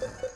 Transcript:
you